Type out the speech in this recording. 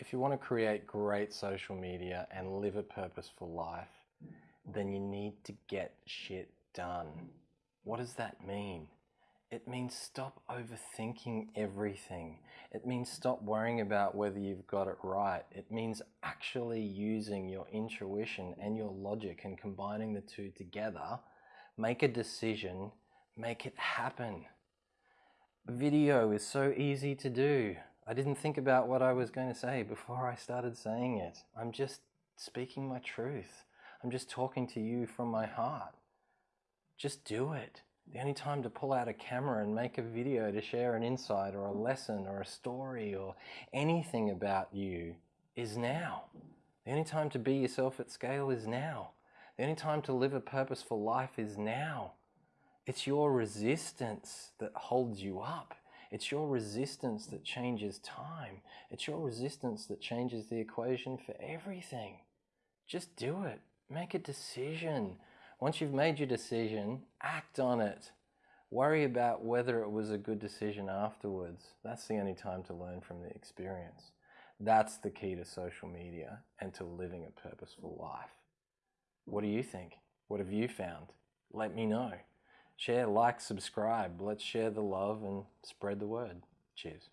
if you want to create great social media and live a purposeful life, then you need to get shit done. What does that mean? It means stop overthinking everything. It means stop worrying about whether you've got it right. It means actually using your intuition and your logic and combining the two together. Make a decision, make it happen. Video is so easy to do. I didn't think about what I was going to say before I started saying it. I'm just speaking my truth. I'm just talking to you from my heart. Just do it. The only time to pull out a camera and make a video to share an insight or a lesson or a story or anything about you is now. The only time to be yourself at scale is now. The only time to live a purposeful life is now. It's your resistance that holds you up. It's your resistance that changes time. It's your resistance that changes the equation for everything. Just do it. Make a decision. Once you've made your decision, act on it. Worry about whether it was a good decision afterwards. That's the only time to learn from the experience. That's the key to social media and to living a purposeful life. What do you think? What have you found? Let me know. Share, like, subscribe. Let's share the love and spread the word. Cheers.